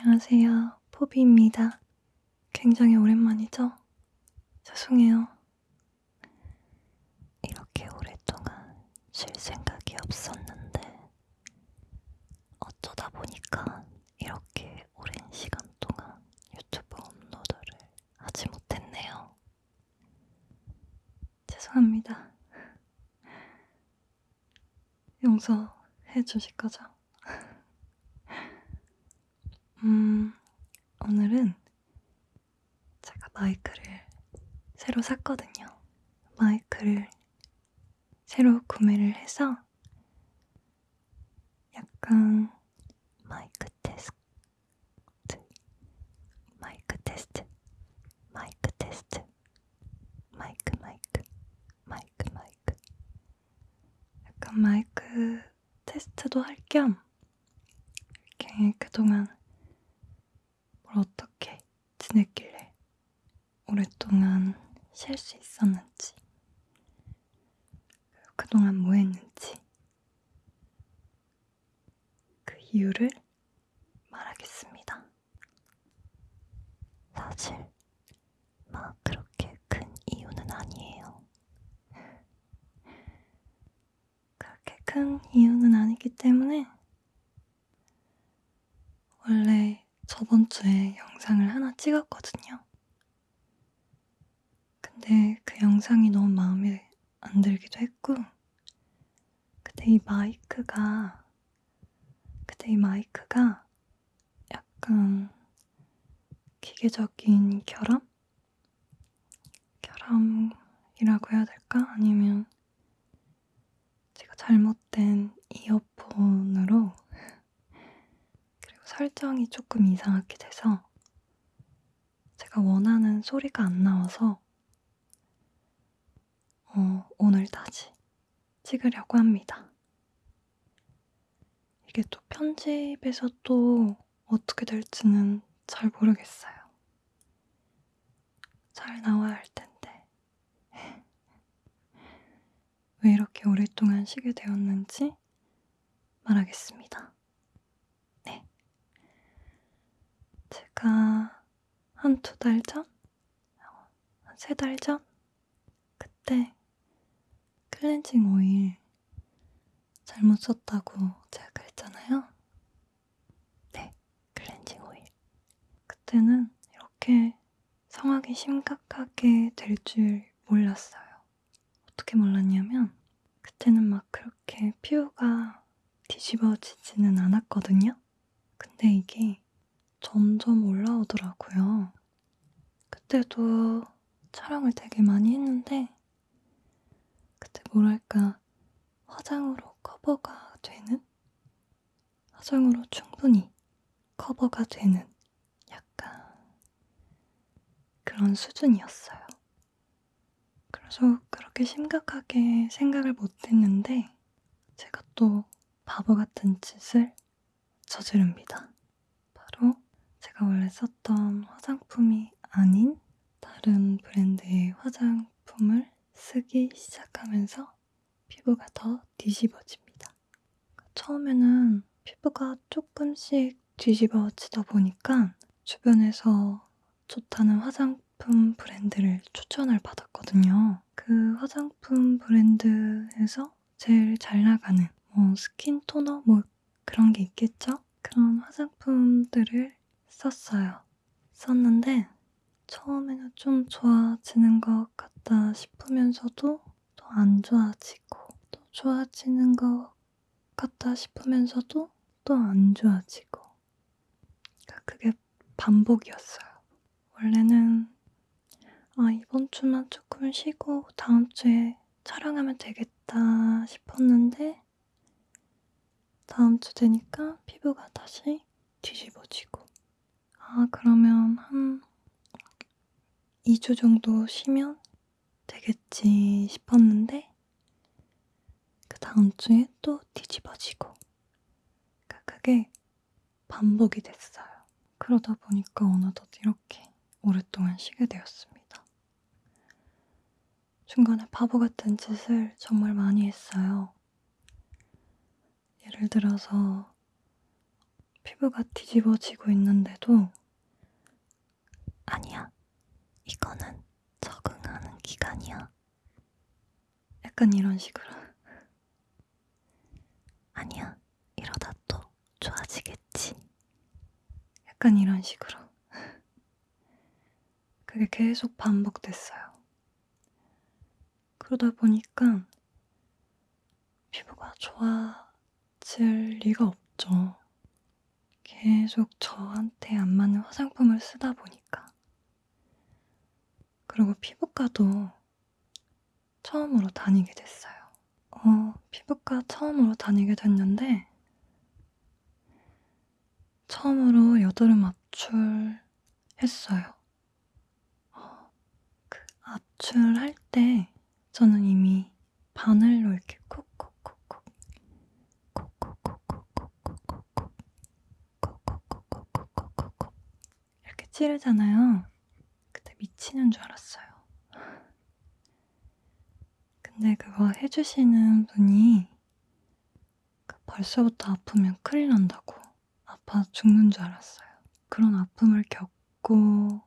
안녕하세요. 포비입니다. 굉장히 오랜만이죠? 죄송해요. 이렇게 오랫동안 쉴 생각이 없었는데, 어쩌다 보니까 이렇게 오랜 시간 동안 유튜브 업로드를 하지 못했네요. 죄송합니다. 용서해 주실 거죠? 음, 오늘은 제가 마이크를 새로 샀거든요. 마이크를 새로 구매를 해서 약간 마이크 테스트, 마이크 테스트, 마이크 테스트, 마이크, 마이크, 마이크, 마이크. 약간 마이크 테스트도 할 겸 이렇게 그동안 뭘 어떻게 지냈길래 오랫동안 쉴 수 있었는지 그동안 뭐 했는지 그 이유를 말하겠습니다. 사실 막 그렇게 큰 이유는 아니에요. 그렇게 큰 이유는 아니기 때문에 원래 저번 주에 영상을 하나 찍었거든요. 근데 그 영상이 너무 마음에 안 들기도 했고, 그때 이 마이크가, 그때 이 마이크가 약간 기계적인 결함? 결함이라고 해야 될까? 아니면 제가 잘못된 이어폰으로 설정이 조금 이상하게 돼서 제가 원하는 소리가 안 나와서 어, 오늘 다시 찍으려고 합니다. 이게 또 편집에서 또 어떻게 될지는 잘 모르겠어요. 잘 나와야 할 텐데. 왜 이렇게 오랫동안 쉬게 되었는지 말하겠습니다. 네. 제가 한두 달 전? 한세달 전? 그때 클렌징 오일 잘못 썼다고 제가 그랬잖아요. 네, 클렌징 오일. 그때는 이렇게 상황이 심각하게 될 줄 몰랐어요. 어떻게 몰랐냐면, 그때는 막 그렇게 피부가 뒤집어지지는 않았거든요. 근데 이게 점점 올라오더라고요. 그때도 촬영을 되게 많이 했는데, 그때 뭐랄까, 화장으로 커버가 되는? 화장으로 충분히 커버가 되는 약간 그런 수준이었어요. 그래서 그렇게 심각하게 생각을 못 했는데, 제가 또 바보 같은 짓을 저지릅니다. 바로 제가 원래 썼던 화장품이 아닌 다른 브랜드의 화장품을 쓰기 시작하면서 피부가 더 뒤집어집니다. 처음에는 피부가 조금씩 뒤집어지다 보니까 주변에서 좋다는 화장품 브랜드를 추천을 받았거든요. 그 화장품 브랜드에서 제일 잘 나가는 뭐 스킨 토너 뭐 그런 게 있겠죠? 그런 화장품들을 썼어요. 썼는데 처음에는 좀 좋아지는 것 같다 싶으면서도 또 안 좋아지고 또 좋아지는 것 같다 싶으면서도 또 안 좋아지고 그러니까 그게 반복이었어요. 원래는 아 이번 주만 조금 쉬고 다음 주에 촬영하면 되겠다 싶었는데 다음 주 되니까 피부가 다시 뒤집어지고 아 그러면 한 2주 정도 쉬면 되겠지 싶었는데 그 다음 주에 또 뒤집어지고 그게 반복이 됐어요. 그러다 보니까 어느덧 이렇게 오랫동안 쉬게 되었습니다. 중간에 바보 같은 짓을 정말 많이 했어요. 예를 들어서 피부가 뒤집어지고 있는데도 아니야. 이거는 적응하는 기간이야. 약간 이런 식으로. 아니야. 이러다 또 좋아지겠지. 약간 이런 식으로. 그게 계속 반복됐어요. 그러다 보니까 피부가 좋아질 리가 없죠. 계속 저한테 안 맞는 화장품을 쓰다 보니까. 그리고 피부과도 처음으로 다니게 됐어요. 어, 피부과 처음으로 다니게 됐는데, 처음으로 여드름 압출 했어요. 어, 그 압출할 때 저는 이미 바늘로 이렇게 콕콕콕콕 이렇게 찌르잖아요. 그때 미치는 줄 알았어요. 근데 그거 해주시는 분이 그 벌써부터 아프면 큰일 난다고 아파 죽는 줄 알았어요. 그런 아픔을 겪고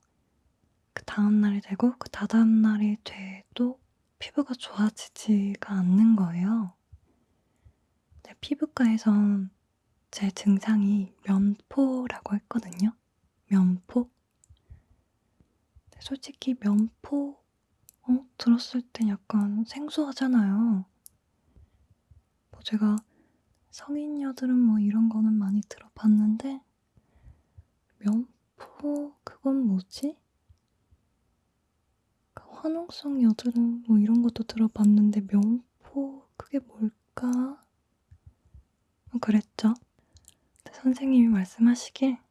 그 다음날이 되고 그 다다음날이 돼도 피부가 좋아지지가 않는 거예요. 내 피부과에선 제 증상이 면포라고 했거든요. 면포? 솔직히 면포 어? 들었을 땐 약간 생소하잖아요. 뭐 제가 성인 여드름 뭐 이런 거는 많이 들어봤는데 면포 그건 뭐지? 그 화농성 여드름 뭐 이런 것도 들어봤는데 면포 그게 뭘까? 뭐 그랬죠. 선생님이 말씀하시길 그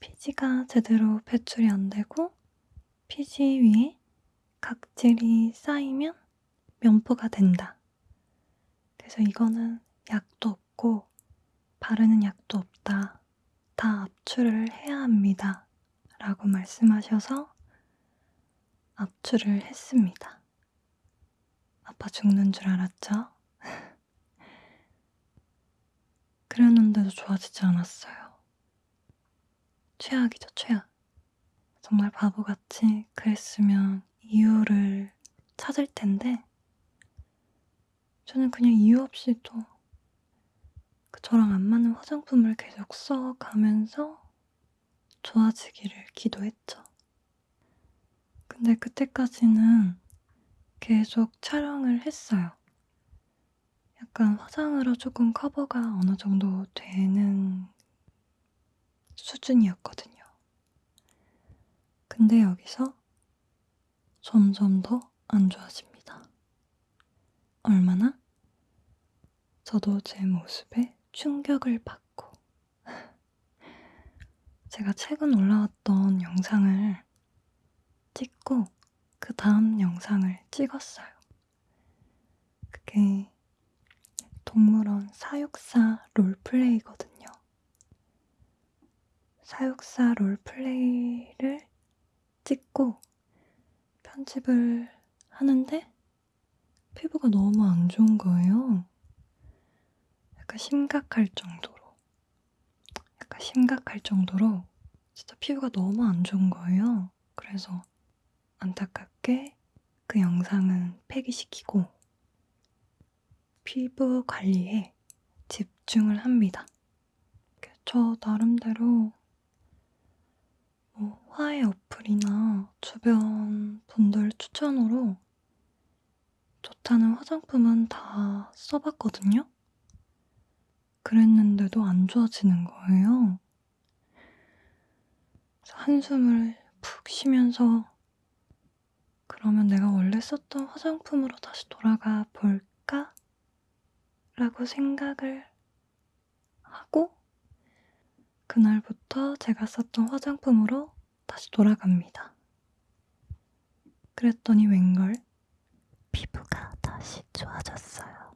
피지가 제대로 배출이 안 되고 피지 위에 각질이 쌓이면 면포가 된다. 그래서 이거는 약도 없고 바르는 약도 없다. 다 압출을 해야 합니다. 라고 말씀하셔서 압출을 했습니다. 아파 죽는 줄 알았죠? 그랬는데도 좋아지지 않았어요. 최악이죠, 최악. 정말 바보같이 그랬으면 이유를 찾을 텐데, 저는 그냥 이유 없이 또그 저랑 안 맞는 화장품을 계속 써가면서 좋아지기를 기도했죠. 근데 그때까지는 계속 촬영을 했어요. 약간 화장으로 조금 커버가 어느 정도 되는 수준이었거든요. 근데 여기서 점점 더 안 좋아집니다. 얼마나? 저도 제 모습에 충격을 받고 제가 최근 올라왔던 영상을 찍고 그 다음 영상을 찍었어요. 그게 동물원 사육사 롤플레이거든요. 사육사 롤플레이를 찍고 편집을 하는데 피부가 너무 안 좋은 거예요. 약간 심각할 정도로. 약간 심각할 정도로 진짜 피부가 너무 안 좋은 거예요. 그래서 안타깝게 그 영상은 폐기시키고 피부 관리에 집중을 합니다. 저 나름대로 뭐 화해 어플이나 주변 분들 추천으로 좋다는 화장품은 다 써봤거든요? 그랬는데도 안 좋아지는 거예요. 한숨을 푹 쉬면서 그러면 내가 원래 썼던 화장품으로 다시 돌아가 볼까? 라고 생각을 하고 그날부터 제가 썼던 화장품으로 다시 돌아갑니다. 그랬더니 웬걸 피부가 다시 좋아졌어요.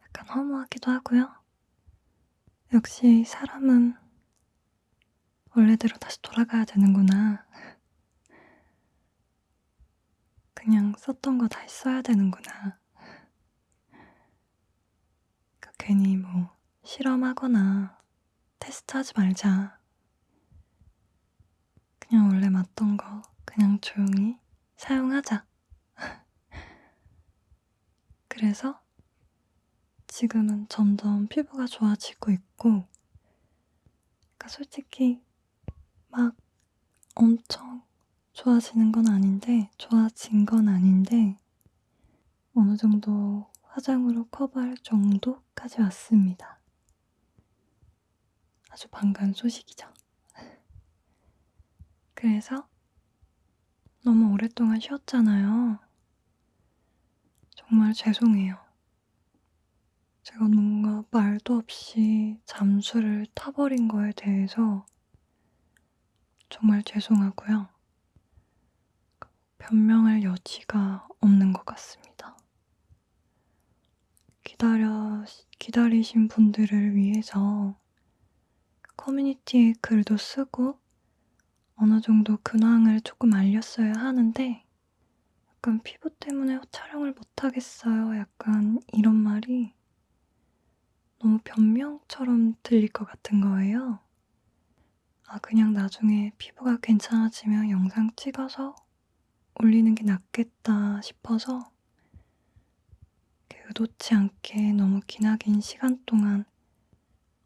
약간 허무하기도 하고요. 역시 사람은 원래대로 다시 돌아가야 되는구나. 그냥 썼던 거 다시 써야 되는구나. 그러니까 괜히 뭐 실험하거나 테스트하지 말자. 그냥 원래 맞던 거 그냥 조용히 사용하자. 그래서 지금은 점점 피부가 좋아지고 있고, 그러니까 솔직히 막 엄청 좋아지는 건 아닌데, 좋아진 건 아닌데, 어느 정도 화장으로 커버할 정도까지 왔습니다. 아주 반가운 소식이죠. 그래서 너무 오랫동안 쉬었잖아요. 정말 죄송해요. 제가 뭔가 말도 없이 잠수를 타버린 거에 대해서 정말 죄송하고요. 변명할 여지가 없는 것 같습니다. 기다려, 기다리신 분들을 위해서 커뮤니티에 글도 쓰고 어느 정도 근황을 조금 알렸어야 하는데 약간 피부 때문에 촬영을 못하겠어요. 약간 이런 말이 너무 변명처럼 들릴 것 같은 거예요. 아, 그냥 나중에 피부가 괜찮아지면 영상 찍어서 올리는 게 낫겠다 싶어서 의도치 않게 너무 기나긴 시간 동안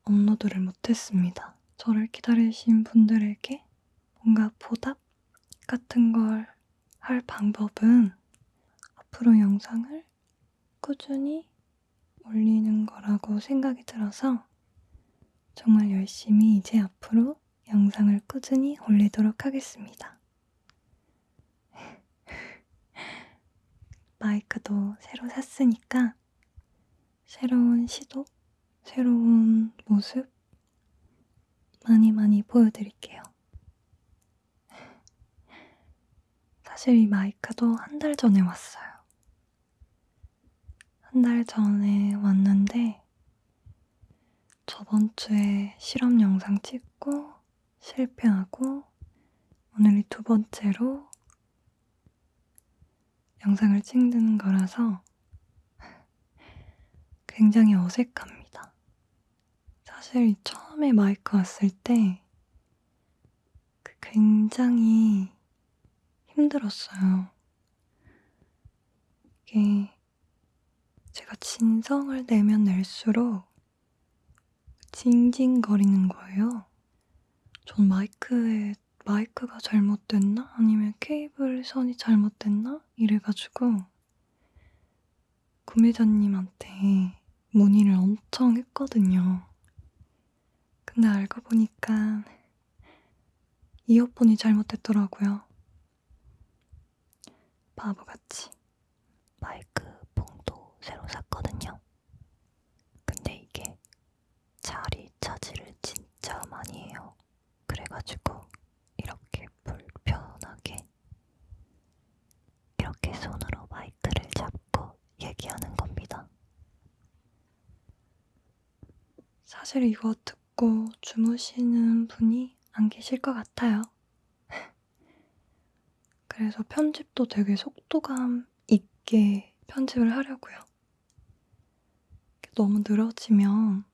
업로드를 못했습니다. 저를 기다리신 분들에게 뭔가 보답 같은 걸 할 방법은 앞으로 영상을 꾸준히 올리는 거라고 생각이 들어서 정말 열심히 이제 앞으로 영상을 꾸준히 올리도록 하겠습니다. 마이크도 새로 샀으니까 새로운 시도, 새로운 모습 많이 많이 보여드릴게요. 사실 이 마이크도 한 달 전에 왔어요. 한 달 전에 왔는데 저번 주에 실험 영상 찍고 실패하고 오늘이 두 번째로 영상을 찍는 거라서 굉장히 어색합니다. 사실 처음에 마이크 왔을 때그 굉장히 힘들었어요. 이게 제가 진성을 내면 낼수록 징징거리는 거예요. 전 마이크에 마이크가 잘못됐나? 아니면 케이블 선이 잘못됐나? 이래가지고 구매자님한테 문의를 엄청 했거든요. 근데 알고 보니까 이어폰이 잘못됐더라고요. 바보같이. 마이크 봉도 새로 샀거든요. 근데 이게 자리 차지를 진짜 많이 해요. 그래가지고 이렇게 불편하게 이렇게 손으로 마이크를 잡고 얘기하는 겁니다. 사실 이거 듣고 주무시는 분이 안 계실 것 같아요. 그래서 편집도 되게 속도감 있게 편집을 하려고요. 너무 늘어지면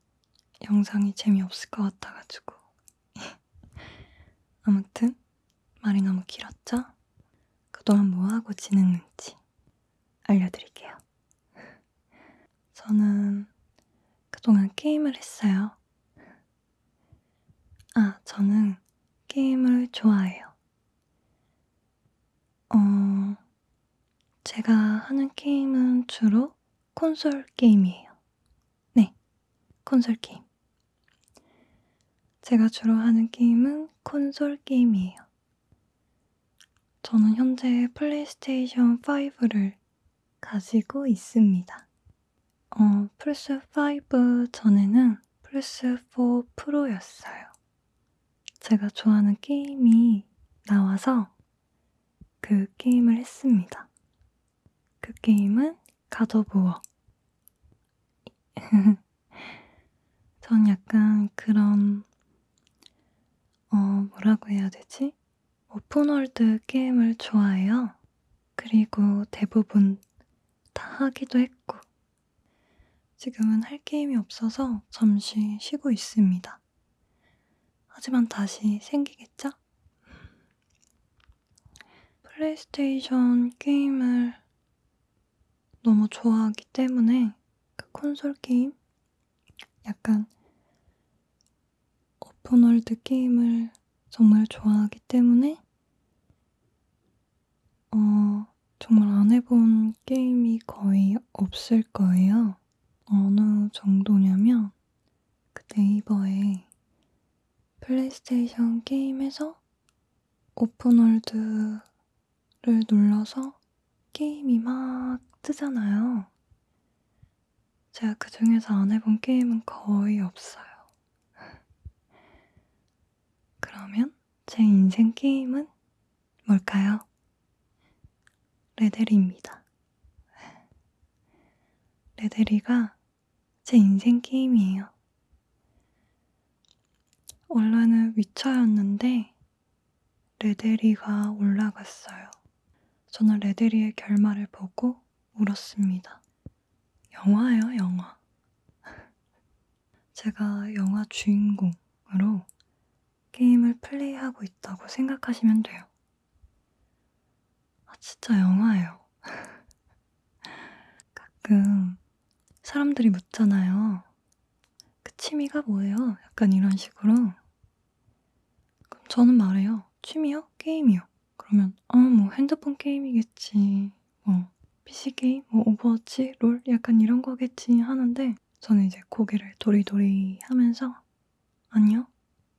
영상이 재미없을 것 같아가지고. 아무튼, 말이 너무 길었죠? 그동안 뭐하고 지냈는지 알려드릴게요. 저는 그동안 게임을 했어요. 아, 저는 게임을 좋아해요. 어, 제가 하는 게임은 주로 콘솔 게임이에요. 네, 콘솔 게임. 제가 주로 하는 게임은 콘솔 게임이에요. 저는 현재 플레이스테이션 5를 가지고 있습니다. 어, 플스5 전에는 플스4 프로였어요. 제가 좋아하는 게임이 나와서 그 게임을 했습니다. 그 게임은 워. 전 약간 그런, 어, 뭐라고 해야 되지? open world 게임을 좋아해요. 그리고 대부분 다 하기도 했고. 지금은 할 게임이 없어서 잠시 쉬고 있습니다. 하지만 다시 생기겠죠? 플레이스테이션 게임을 너무 좋아하기 때문에 그 콘솔 게임 약간 open world 게임을 정말 좋아하기 때문에 어, 정말 안 해본 게임이 거의 없을 거예요. 어느 정도냐면 그 네이버에 플레이스테이션 게임에서 오픈월드를 눌러서 게임이 막 뜨잖아요. 제가 그 중에서 안 해본 게임은 거의 없어요. 그러면 제 인생 게임은 뭘까요? 레데리입니다. 레데리가 제 인생 게임이에요. 원래는 위쳐였는데 레데리가 올라갔어요. 저는 레데리의 결말을 보고 울었습니다. 영화예요, 영화. 제가 영화 주인공으로 게임을 플레이하고 있다고 생각하시면 돼요. 아, 진짜 영화예요. 가끔 사람들이 묻잖아요. 그 취미가 뭐예요? 약간 이런 식으로. 그럼 저는 말해요. 취미요? 게임이요. 그러면, 어, 뭐 핸드폰 게임이겠지. 뭐, PC 게임? 뭐 오버워치? 롤? 약간 이런 거겠지 하는데, 저는 이제 고개를 도리도리 하면서, 아니요.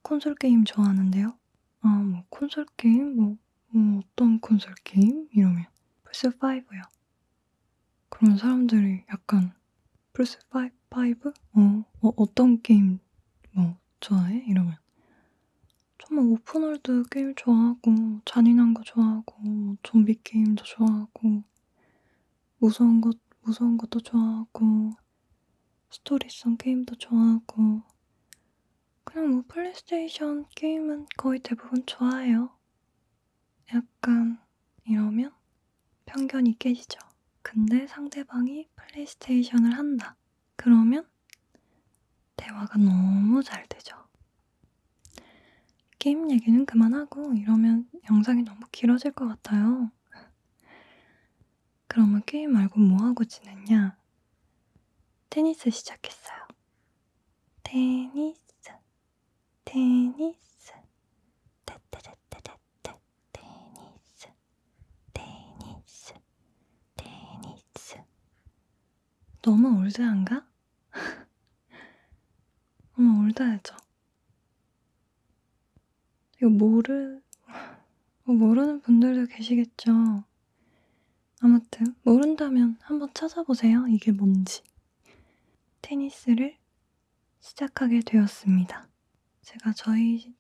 콘솔 게임 좋아하는데요. 아, 뭐 콘솔 게임? 뭐, 뭐 어떤 콘솔 게임? 이러면 플스5요. 그러면 사람들이 약간 플스 5? 5? 어, 어, 어떤 게임 뭐 좋아해? 이러면 정말 open world 게임 좋아하고 잔인한 거 좋아하고 뭐 좀비 게임도 좋아하고 무서운 것 무서운 것도 좋아하고 스토리성 게임도 좋아하고 그냥 뭐 플레이스테이션 게임은 거의 대부분 좋아해요. 약간 이러면 편견이 깨지죠. 근데 상대방이 플레이스테이션을 한다. 그러면 대화가 너무 잘 되죠. 게임 얘기는 그만하고 이러면 영상이 너무 길어질 것 같아요. 그러면 게임 말고 뭐하고 지냈냐? 테니스 시작했어요. 테니스, 테니스, 테테테테테 테니스 테니스 테니스 너무 올드한가? 너무 올드하죠? 이거 모르, 뭐 모르는 분들도 계시겠죠? 아무튼, 모른다면 한번 찾아보세요. 이게 뭔지. 테니스를 시작하게 되었습니다. 제가 저희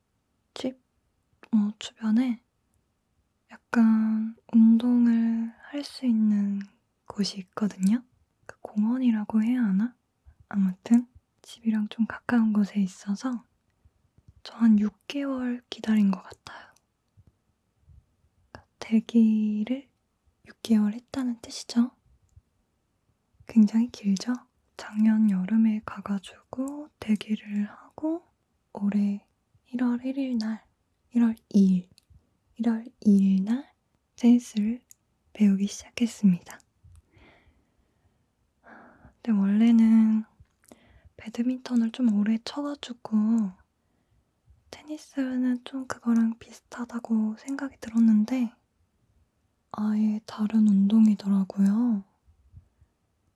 집 어, 주변에 약간 운동을 할수 있는 곳이 있거든요. 그 공원이라고 해야 하나? 아무튼 집이랑 좀 가까운 곳에 있어서 저 한 6개월 기다린 것 같아요. 그러니까 대기를 6개월 했다는 뜻이죠. 굉장히 길죠? 작년 여름에 가가지고 대기를 하고 올해 1월 1일 날, 1월 2일, 1월 2일 날 테니스를 배우기 시작했습니다. 근데 원래는 배드민턴을 좀 오래 쳐가지고 테니스는 좀 그거랑 비슷하다고 생각이 들었는데 아예 다른 운동이더라고요.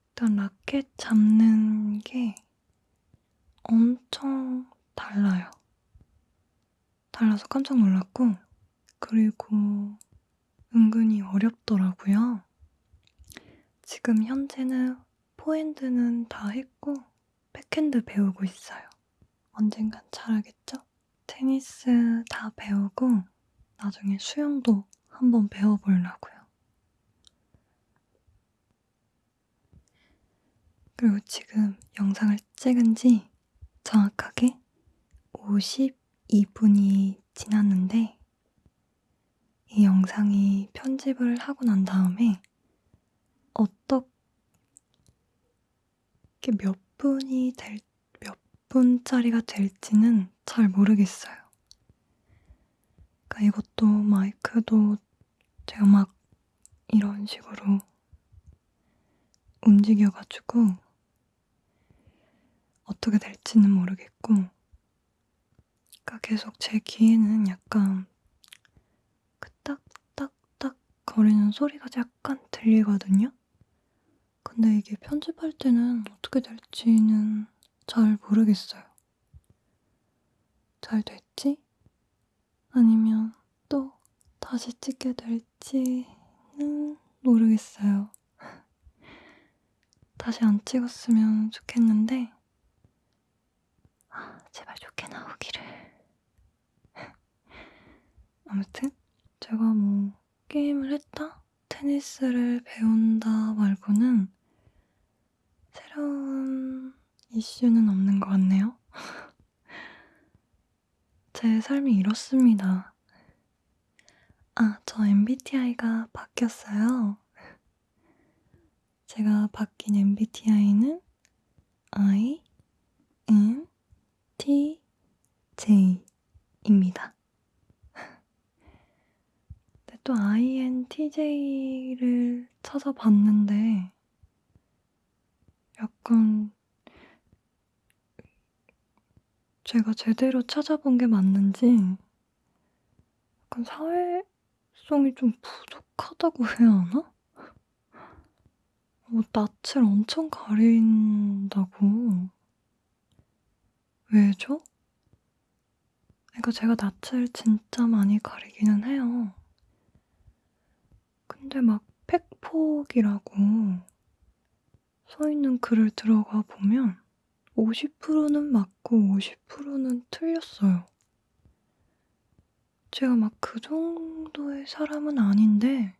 일단 라켓 잡는 게 엄청 달라요. 달라서 깜짝 놀랐고, 그리고 은근히 어렵더라고요. 지금 현재는 포핸드는 다 했고, 백핸드 배우고 있어요. 언젠간 잘하겠죠? 테니스 다 배우고, 나중에 수영도 한번 배워보려고요. 그리고 지금 영상을 찍은 지 정확하게 52분이 지났는데 이 영상이 편집을 하고 난 다음에 어떻게 몇 분이 될, 몇 분짜리가 될지는 잘 모르겠어요. 그러니까 이것도 마이크도 제가 막 이런 식으로 움직여 가지고 어떻게 될지는 모르겠고 그러니까 계속 제 귀에는 약간 그 딱딱딱 거리는 소리가 약간 들리거든요. 근데 이게 편집할 때는 어떻게 될지는 잘 모르겠어요. 잘 됐지? 아니면 또 다시 찍게 될지는 모르겠어요. 다시 안 찍었으면 좋겠는데, 아, 제발 좋게 나오기를. 아무튼, 제가 뭐, 게임을 했다? 테니스를 배운다 말고는 새로운 이슈는 없는 것 같네요. 제 삶이 이렇습니다. 아, 저 MBTI가 바뀌었어요. 제가 바뀐 MBTI는 I, N, T, J입니다. 또 INTJ를 찾아봤는데 약간 제가 제대로 찾아본 게 맞는지 약간 사회성이 좀 부족하다고 해야 하나? 뭐 낯을 엄청 가린다고. 왜죠? 그러니까 제가 낯을 진짜 많이 가리기는 해요. 근데 막 팩폭이라고 써 있는 글을 들어가 보면 50%는 맞고 50%는 틀렸어요. 제가 막 그 정도의 사람은 아닌데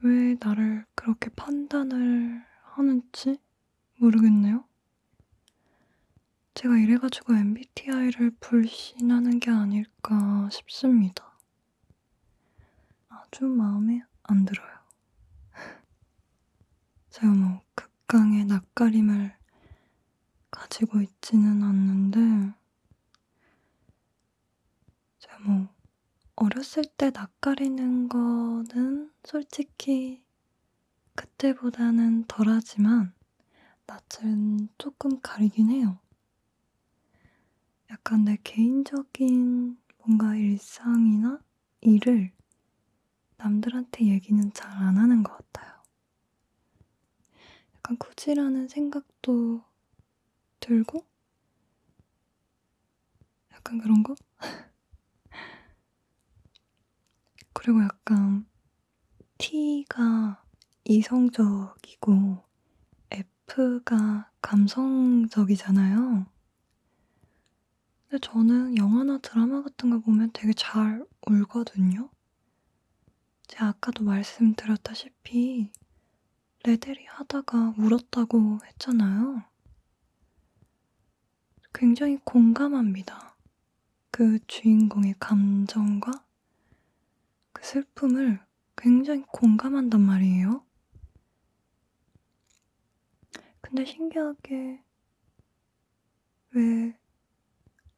왜 나를 그렇게 판단을 하는지 모르겠네요. 제가 이래가지고 MBTI를 불신하는 게 아닐까 싶습니다. 아주 마음에 안 들어요. 제가 뭐 극강의 낯가림을 가지고 있지는 않는데, 제가 뭐 어렸을 때 낯가리는 거는 솔직히 그때보다는 덜하지만 낯은 조금 가리긴 해요. 약간 내 개인적인 뭔가 일상이나 일을 남들한테 얘기는 잘안 하는 것 같아요. 약간 굳이라는 생각도 들고, 약간 그런 거? 그리고 약간 T가 이성적이고 F가 감성적이잖아요. 근데 저는 영화나 드라마 같은 거 보면 되게 잘 울거든요. 제가 아까도 말씀드렸다시피 레데리 하다가 울었다고 했잖아요. 굉장히 공감합니다. 그 주인공의 감정과 그 슬픔을 굉장히 공감한단 말이에요. 근데 신기하게 왜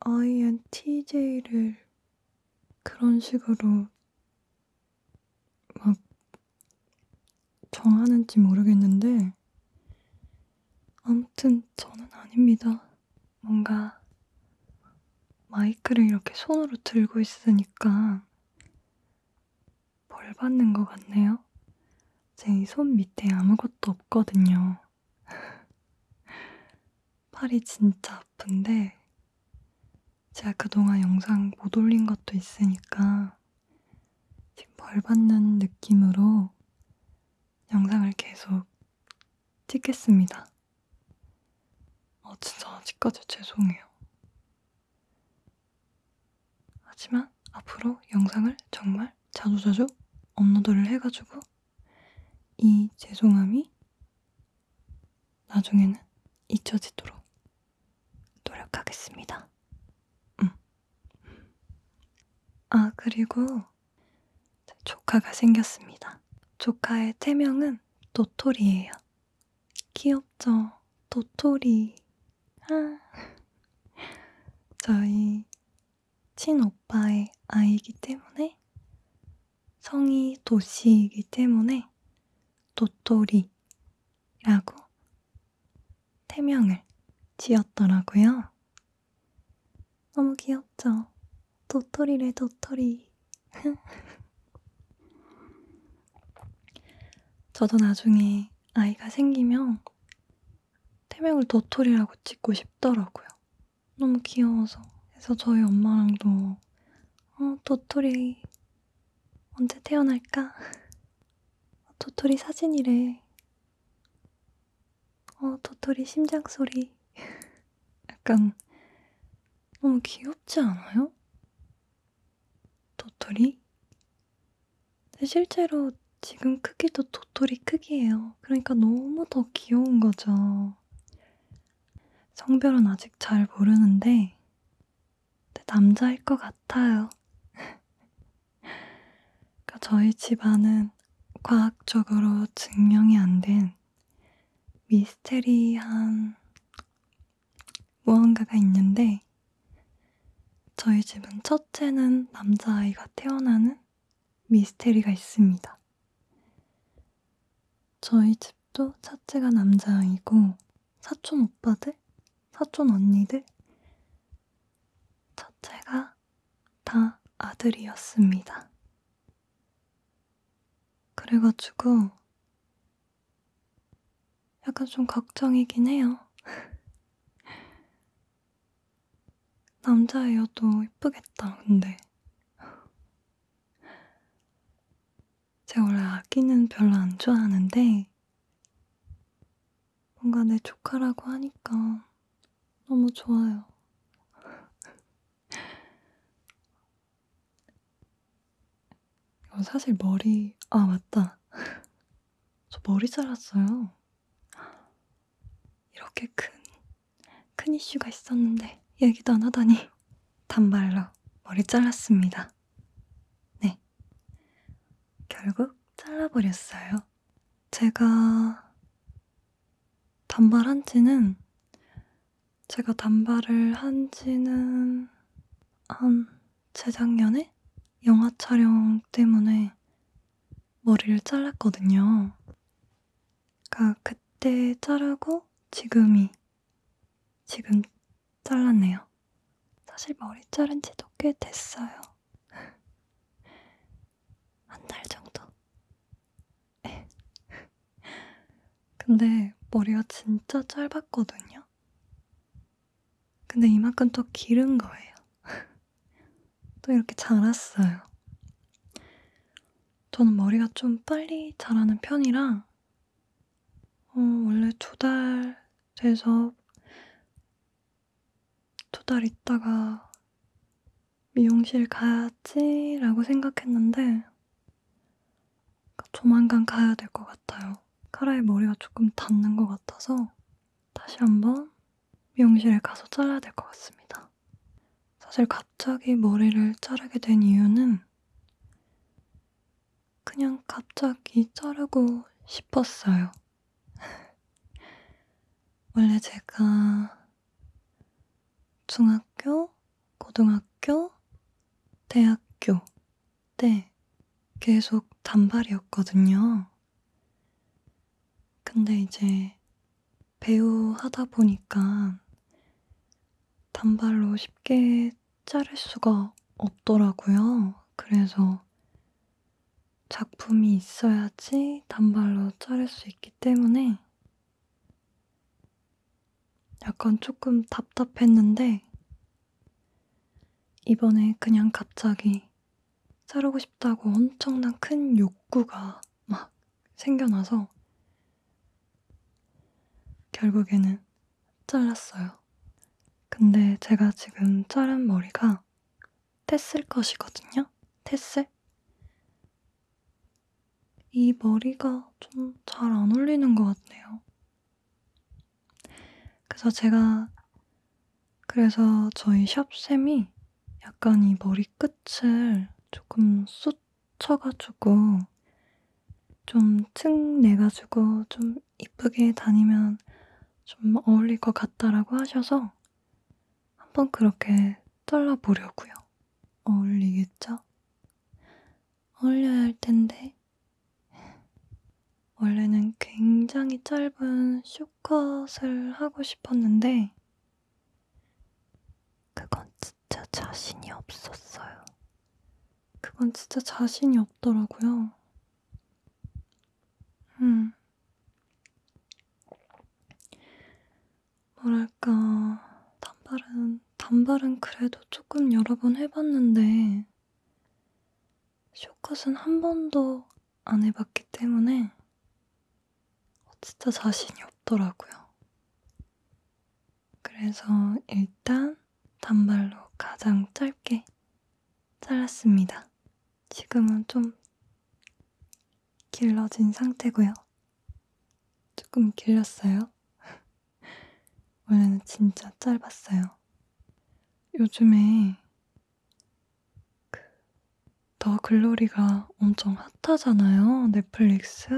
INTJ를 그런 식으로 막 정하는지 모르겠는데 아무튼 저는 아닙니다. 뭔가 마이크를 이렇게 손으로 들고 있으니까 벌 받는 것 같네요. 제 이 손 밑에 아무것도 없거든요. 팔이 진짜 아픈데 제가 그동안 영상 못 올린 것도 있으니까 지금 벌 받는 느낌으로 영상을 계속 찍겠습니다. 어, 진짜 아직까지 죄송해요. 하지만 앞으로 영상을 정말 자주자주 업로드를 해가지고 이 죄송함이 나중에는 잊혀지도록 노력하겠습니다. 음. 아, 그리고 조카가 생겼습니다. 조카의 태명은 도토리예요. 귀엽죠? 도토리. 아. 저희 친오빠의 아이이기 때문에 성이 도시이기 때문에 도토리라고 태명을 지었더라고요. 너무 귀엽죠? 도토리래 도토리. 저도 나중에 아이가 생기면 태명을 도토리라고 짓고 싶더라고요. 너무 귀여워서. 그래서 저희 엄마랑도 어, 도토리 언제 태어날까? 도토리 사진이래. 어, 도토리 심장 소리. 약간 너무 귀엽지 않아요? 도토리? 실제로 지금 크기도 도토리 크기예요. 그러니까 너무 더 귀여운 거죠. 성별은 아직 잘 모르는데 남자일 것 같아요. 그러니까 저희 집안은 과학적으로 증명이 안된 미스테리한 무언가가 있는데 저희 집은 첫째는 남자아이가 태어나는 미스테리가 있습니다. 저희 집도 첫째가 남자아이고 사촌 오빠들, 사촌 언니들 첫째가 다 아들이었습니다. 그래가지고 약간 좀 걱정이긴 해요. 남자애여도 이쁘겠다, 근데. 제가 원래 아기는 별로 안 좋아하는데, 뭔가 내 조카라고 하니까 너무 좋아요. 어, 사실 머리, 아, 맞다. 저 머리 잘랐어요. 이렇게 큰, 큰 이슈가 있었는데, 얘기도 안 하다니. 단발로 머리 잘랐습니다. 네. 결국 잘라버렸어요. 제가 단발한 지는, 제가 단발을 한 지는 한 재작년에 영화 촬영 때문에 머리를 잘랐거든요. 그러니까 그때 자르고 지금이 지금 잘랐네요. 사실 머리 자른 지도 꽤 됐어요. 한 달 정도. 네. 근데 머리가 진짜 짧았거든요. 근데 이만큼 또 기른 거예요. 또 이렇게 자랐어요. 저는 머리가 좀 빨리 자라는 편이라, 어, 원래 두 달 돼서 두 달 있다가 미용실 가야지라고 생각했는데, 조만간 가야 될 것 같아요. 카라의 머리가 조금 닿는 것 같아서 다시 한번 미용실에 가서 잘라야 될 것 같습니다. 사실 갑자기 머리를 자르게 된 이유는 그냥 갑자기 자르고 싶었어요. 원래 제가 중학교, 고등학교, 대학교 때 계속 단발이었거든요. 근데 이제 배우 하다 보니까 단발로 쉽게 자를 수가 없더라고요. 그래서 작품이 있어야지 단발로 자를 수 있기 때문에 약간 조금 답답했는데 이번에 그냥 갑자기 자르고 싶다고 엄청난 큰 욕구가 막 생겨나서 결국에는 잘랐어요. 근데 제가 지금 자른 머리가 테슬 것이거든요. 테슬? 이 머리가 좀 잘 안 어울리는 것 같네요. 그래서 제가 그래서 저희 샵쌤이 약간 이 머리 끝을 조금 숱 쳐가지고 좀 층 내가지고 좀 이쁘게 다니면 좀 어울릴 것 같다라고 하셔서 한번 그렇게 잘라보려고요. 어울리겠죠? 어울려야 할 텐데. 원래는 굉장히 짧은 쇼컷을 하고 싶었는데, 그건 진짜 자신이 없었어요. 그건 진짜 자신이 없더라고요. 음. 뭐랄까, 단발은, 단발은 그래도 조금 여러 번 해봤는데, 쇼컷은 한 번도 안 해봤기 때문에, 진짜 자신이 없더라고요. 그래서 일단 단발로 가장 짧게 잘랐습니다. 지금은 좀 길러진 상태고요. 조금 길렸어요. 원래는 진짜 짧았어요. 요즘에 그 더 글로리가 엄청 핫하잖아요. 넷플릭스.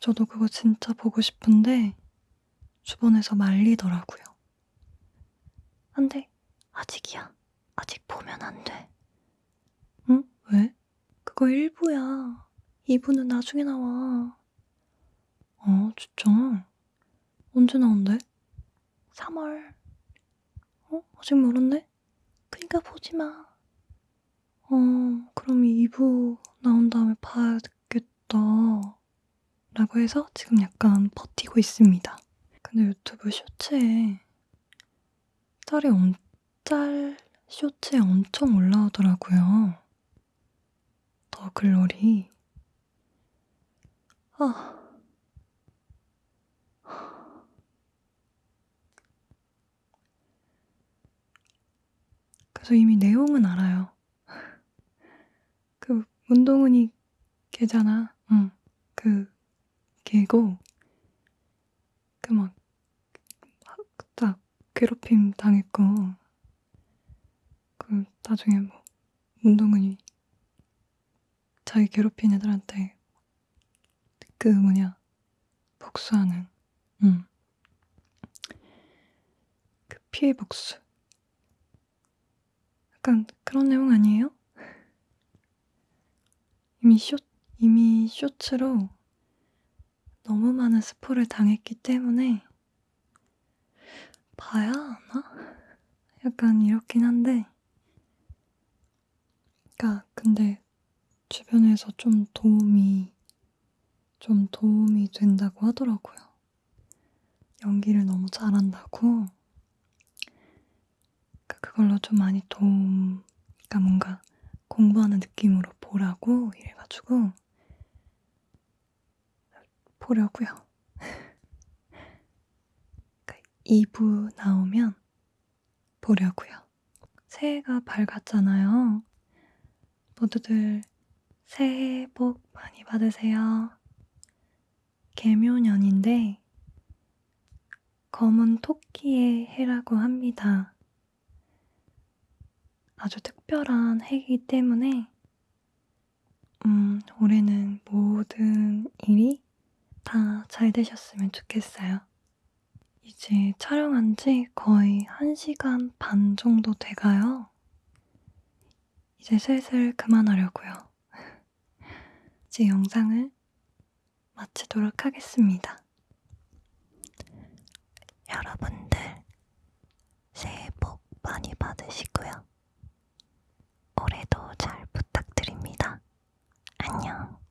저도 그거 진짜 보고 싶은데 주변에서 말리더라고요. 안 돼. 아직이야. 아직 보면 안 돼. 응? 왜? 그거 1부야. 2부는 나중에 나와. 어, 진짜? 언제 나온대? 3월. 어? 아직 멀었네? 그니까 보지 마. 어, 그럼 2부 나온 다음에 봐야겠다. 라고 해서 지금 약간 버티고 있습니다. 근데 유튜브 쇼츠에 짤이 엄, 짤 쇼츠에 엄청 올라오더라고요. 더 글로리. 아. 그래서 이미 내용은 알아요. 그 문동은이 걔잖아. 응. 그 걔고 그막 딱 괴롭힘 당했고 그 나중에 뭐 문동은이 자기 괴롭힌 애들한테 그 뭐냐 복수하는 응. 그 피해 복수 약간 그런 내용 아니에요? 이미 쇼 이미 쇼츠로 너무 많은 스포를 당했기 때문에 봐야 하나? 약간 이렇긴 한데 그니까 근데 주변에서 좀 도움이 좀 도움이 된다고 하더라고요. 연기를 너무 잘한다고. 그러니까 그걸로 좀 많이 도움, 그러니까 뭔가 공부하는 느낌으로 보라고 이래가지고 보려고요. 2부 나오면 보려고요. 새해가 밝았잖아요. 모두들 새해 복 많이 받으세요. 개묘년인데 검은 토끼의 해라고 합니다. 아주 특별한 해이기 때문에 음, 올해는 모든 일이 다잘 되셨으면 좋겠어요. 이제 촬영한 지 거의 1시간 반 정도 돼가요. 이제 슬슬 그만하려고요. 이제 영상을 마치도록 하겠습니다. 여러분들 새해 복 많이 올해도 잘 부탁드립니다. 안녕.